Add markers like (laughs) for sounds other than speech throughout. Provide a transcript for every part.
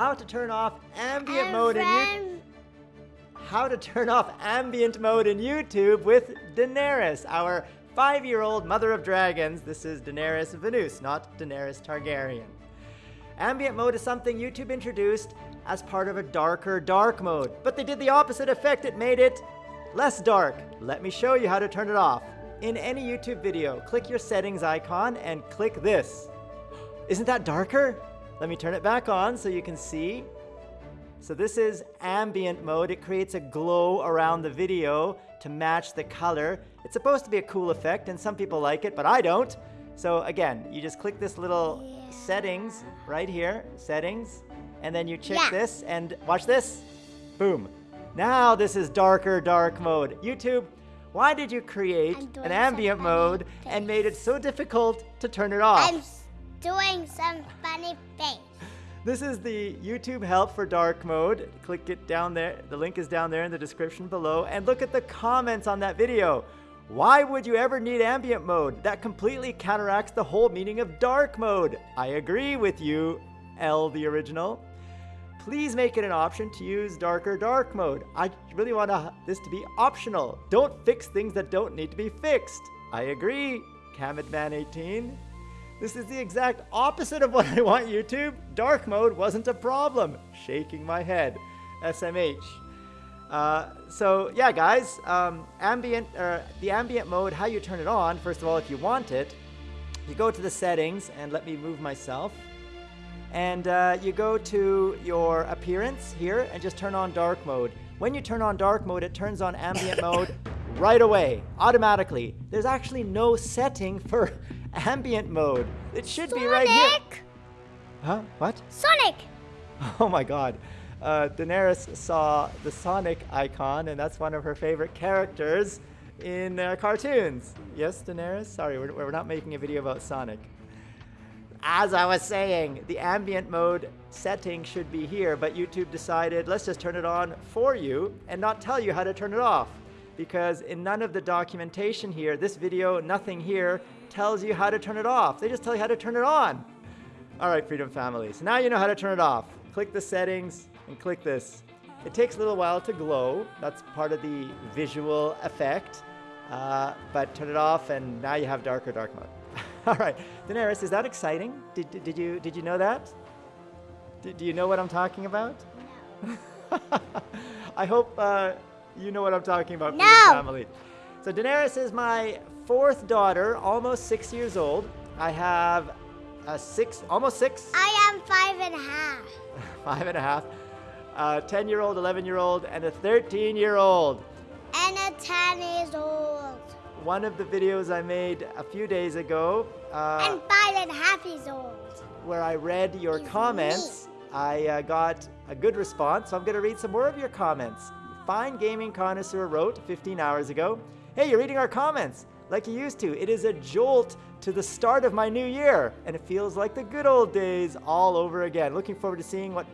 how to turn off ambient And mode in YouTube. How to turn off ambient mode in YouTube with Daenerys, our five-year-old mother of dragons. This is Daenerys Venus, not Daenerys Targaryen. Ambient mode is something YouTube introduced as part of a darker dark mode, but they did the opposite effect. It made it less dark. Let me show you how to turn it off. In any YouTube video, click your settings icon and click this. Isn't that darker? Let me turn it back on so you can see. So this is ambient mode. It creates a glow around the video to match the color. It's supposed to be a cool effect and some people like it, but I don't. So again, you just click this little Yeah. settings right here, settings, and then you check Yeah. this and watch this. Boom. Now this is darker dark mode. YouTube, why did you create an ambient mode and made it so difficult to turn it off? I'm doing some funny face. This is the YouTube help for dark mode. Click it down there. The link is down there in the description below. And look at the comments on that video. Why would you ever need ambient mode? That completely counteracts the whole meaning of dark mode. I agree with you, L the original. Please make it an option to use darker dark mode. I really want this to be optional. Don't fix things that don't need to be fixed. I agree, Camedman18. This is the exact opposite of what I want YouTube. Dark mode wasn't a problem. Shaking my head. SMH. Uh, so yeah, guys, um, ambient, uh, the ambient mode, how you turn it on, first of all, if you want it, you go to the settings and let me move myself. And uh, you go to your appearance here and just turn on dark mode. When you turn on dark mode, it turns on ambient mode (coughs) right away, automatically. There's actually no setting for ambient mode. It should be right here. Sonic! Huh? What? Sonic! (laughs) Oh my god. Uh, Daenerys saw the Sonic icon, and that's one of her favorite characters in uh, cartoons. Yes, Daenerys? Sorry, we're, we're not making a video about Sonic. As I was saying, the ambient mode setting should be here, but YouTube decided let's just turn it on for you and not tell you how to turn it off. Because in none of the documentation here, this video, nothing here, tells you how to turn it off. They just tell you how to turn it on. All right, Freedom Family. So now you know how to turn it off. Click the settings and click this. It takes a little while to glow. That's part of the visual effect. Uh, but turn it off and now you have darker dark mode. (laughs) All right, Daenerys, is that exciting? Did, did, did you, did you know that? Did, do you know what I'm talking about? No. (laughs) I hope uh, you know what I'm talking about, No. Family. So Daenerys is my fourth daughter, almost six years old. I have a six, almost six, I am five and a half. (laughs) five and a half, a 10 year old, 11 year old, and a 13 year old. And a 10 years old. One of the videos I made a few days ago, uh, and five and a half years old. where I read your comments, I uh, got a good response. So I'm going to read some more of your comments. Fine Gaming Connoisseur wrote 15 hours ago, Hey, you're reading our comments like you used to. It is a jolt to the start of my new year, and it feels like the good old days all over again. Looking forward to seeing what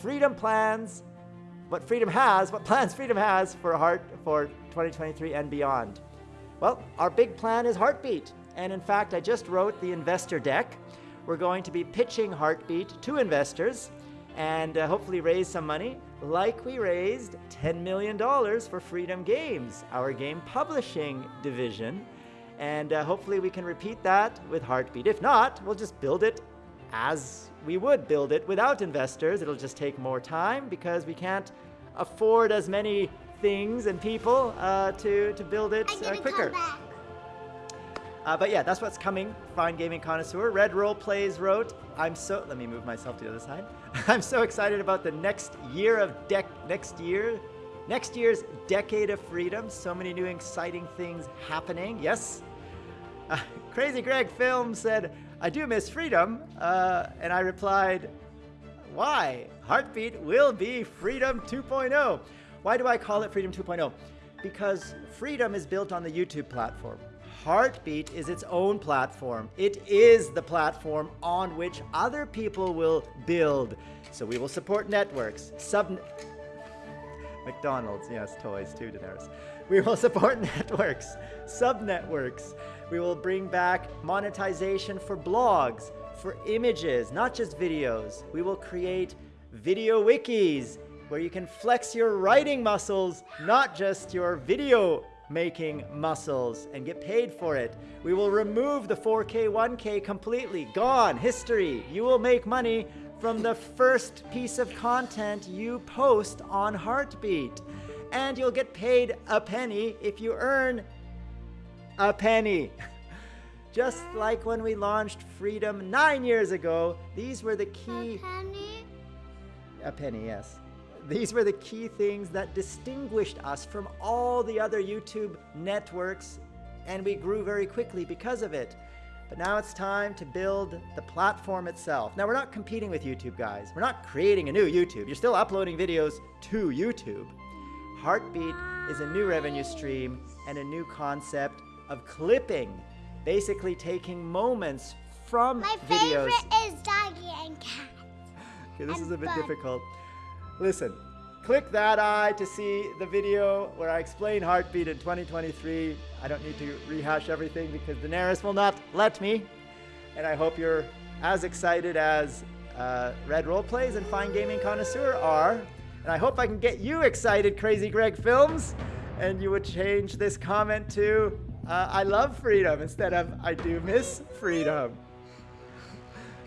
Freedom plans, what Freedom has, what plans (laughs) Freedom has for Heart for 2023 and beyond. Well, our big plan is Heartbeat. And in fact, I just wrote the investor deck. We're going to be pitching Heartbeat to investors and uh, hopefully raise some money, like we raised $10 million for Freedom Games, our game publishing division. And uh, hopefully we can repeat that with Heartbeat. If not, we'll just build it as we would build it without investors. It'll just take more time because we can't afford as many things and people uh, to, to build it uh, quicker. Uh, but yeah, that's what's coming. Fine Gaming Connoisseur. Red Roll Plays wrote, I'm so, let me move myself to the other side. (laughs) I'm so excited about the next year of deck, next year, next year's Decade of Freedom. So many new exciting things happening. Yes? Uh, Crazy Greg Film said, I do miss freedom. Uh, and I replied, why? Heartbeat will be Freedom 2.0. Why do I call it Freedom 2.0? Because Freedom is built on the YouTube platform. Heartbeat is its own platform. It is the platform on which other people will build. So we will support networks, sub McDonald's, yes, toys too, Daenerys. We will (laughs) support networks, sub-networks. We will bring back monetization for blogs, for images, not just videos. We will create video wikis where you can flex your writing muscles, not just your video making muscles, and get paid for it. We will remove the 4K, 1K completely. Gone. History. You will make money from the first piece of content you post on Heartbeat. And you'll get paid a penny if you earn a penny. (laughs) Just like when we launched Freedom nine years ago, these were the key. A penny? A penny, yes. These were the key things that distinguished us from all the other YouTube networks, and we grew very quickly because of it. But now it's time to build the platform itself. Now, we're not competing with YouTube, guys. We're not creating a new YouTube. You're still uploading videos to YouTube. Heartbeat is a new revenue stream and a new concept of clipping, basically taking moments from My videos. favorite is doggy and cat. Okay, this is a bit fun. difficult. Listen, click that eye to see the video where I explain Heartbeat in 2023. I don't need to rehash everything because Daenerys will not let me. And I hope you're as excited as uh, Red Roleplays and Fine Gaming Connoisseur are. And I hope I can get you excited, Crazy Greg Films. And you would change this comment to uh, I love freedom instead of I do miss freedom.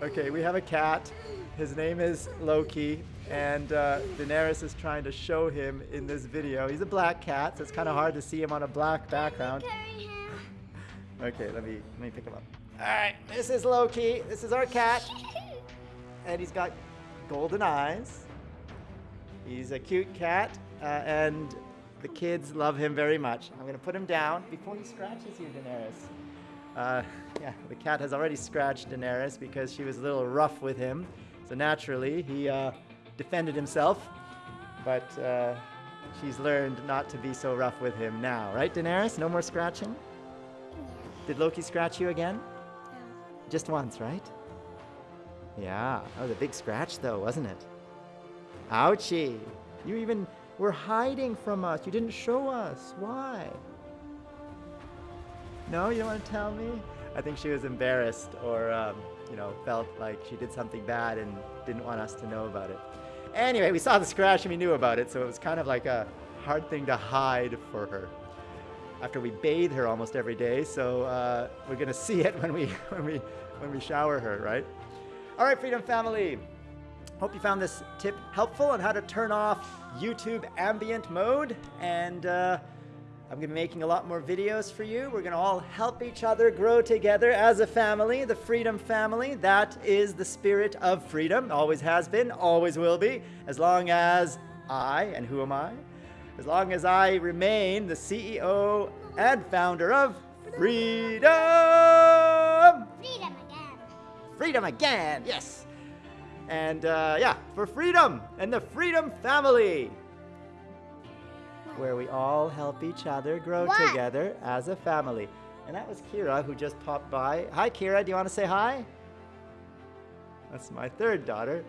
Okay, we have a cat. His name is Loki, and uh, Daenerys is trying to show him in this video. He's a black cat, so it's kind of hard to see him on a black background. Carry him. Okay, let me let me pick him up. All right, this is Loki. This is our cat, (laughs) and he's got golden eyes. He's a cute cat, uh, and the kids love him very much. I'm gonna put him down before he scratches you, Daenerys. Uh, (laughs) yeah, the cat has already scratched Daenerys because she was a little rough with him. So naturally, he uh, defended himself, but uh, she's learned not to be so rough with him now, right, Daenerys? No more scratching? Did Loki scratch you again? Just once, right? Yeah, that was a big scratch though, wasn't it? Ouchie! You even were hiding from us. You didn't show us. Why? No, you don't want to tell me? I think she was embarrassed or, um, you know, felt like she did something bad and didn't want us to know about it. Anyway, we saw the scratch and we knew about it, so it was kind of like a hard thing to hide for her. After we bathe her almost every day, so uh, we're gonna (laughs) see it when we when we when we shower her, right? All right, Freedom Family. Hope you found this tip helpful on how to turn off YouTube ambient mode. And uh, I'm going to be making a lot more videos for you. We're going to all help each other grow together as a family, the Freedom Family. That is the spirit of freedom. Always has been, always will be, as long as I, and who am I? As long as I remain the CEO and founder of Freedom! Freedom again. Freedom again, yes. And uh, yeah, for freedom and the Freedom Family, where we all help each other grow What? together as a family. And that was Kira who just popped by. Hi, Kira. Do you want to say hi? That's my third daughter.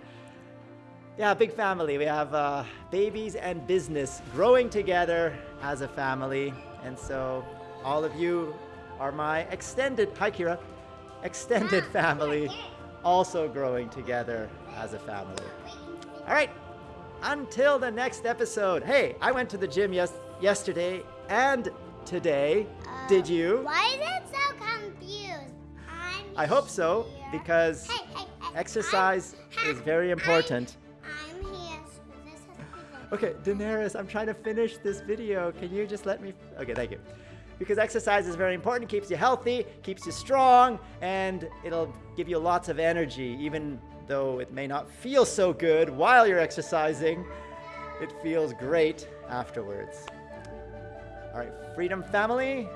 Yeah, big family. We have uh, babies and business growing together as a family. And so all of you are my extended, hi Kira, extended family, also growing together as a family. All right, until the next episode. Hey, I went to the gym yes- yesterday and today. Did Uh, you? Why is it so confused? I'm I hope so, here. because Hey, hey, hey, exercise I'm- is very important. I'm, I'm here. So this has to be Okay, Daenerys, I'm trying to finish this video. Can you just let me? Okay, thank you. Because exercise is very important, keeps you healthy, keeps you strong, and it'll give you lots of energy, even though it may not feel so good while you're exercising. It feels great afterwards. All right, Freedom Family,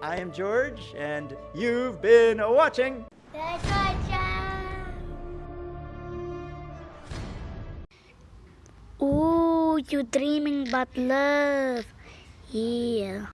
I am George, and you've been watching. Job. Ooh, you dreaming about love. Yeah.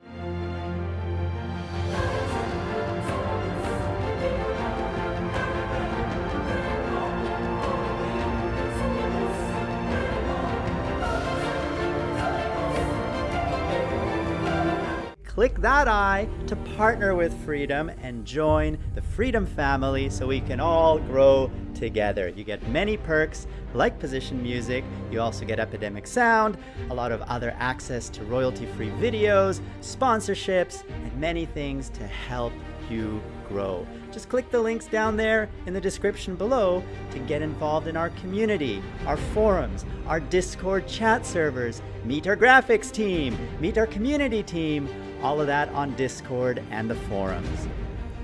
Click that I to partner with Freedom and join the Freedom family so we can all grow together. You get many perks like position music, you also get Epidemic Sound, a lot of other access to royalty-free videos, sponsorships, and many things to help you grow. Just click the links down there in the description below to get involved in our community, our forums, our Discord chat servers, meet our graphics team, meet our community team, all of that on Discord and the forums.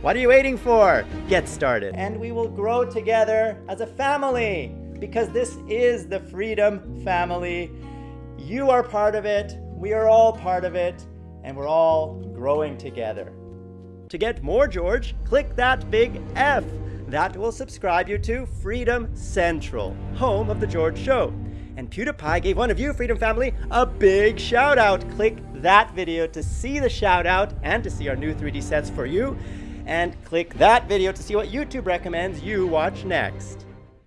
What are you waiting for? Get started. And we will grow together as a family because this is the Freedom Family. You are part of it, we are all part of it, and we're all growing together. To get more George, click that big F. That will subscribe you to Freedom Central, home of The George Show. And PewDiePie gave one of you, Freedom Family, a big shout out. Click that video to see the shout out and to see our new 3D sets for you. And click that video to see what YouTube recommends you watch next.